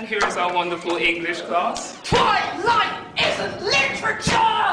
And here is our wonderful English class.